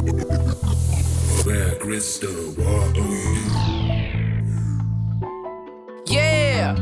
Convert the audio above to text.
Where crystal, what are you? Yeah!